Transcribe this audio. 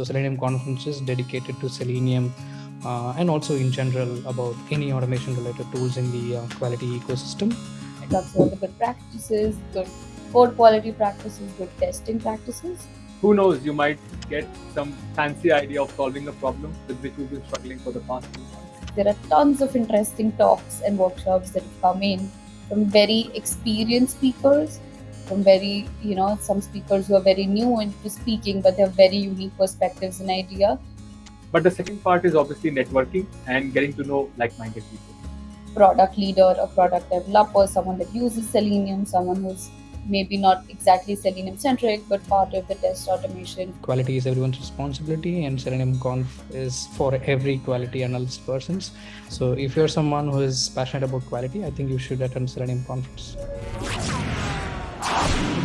So Selenium conference is dedicated to Selenium uh, and also in general about any automation related tools in the uh, quality ecosystem. It talks about the good practices, good code quality practices, good testing practices. Who knows, you might get some fancy idea of solving a problem with which we've been struggling for the past few months. There are tons of interesting talks and workshops that have come in from very experienced speakers from very you know some speakers who are very new into speaking but they have very unique perspectives and idea. But the second part is obviously networking and getting to know like-minded people. Product leader a product developer someone that uses selenium someone who's maybe not exactly selenium centric but part of the test automation. Quality is everyone's responsibility and selenium conf is for every quality analyst persons. So if you're someone who is passionate about quality i think you should attend selenium conference Thank you.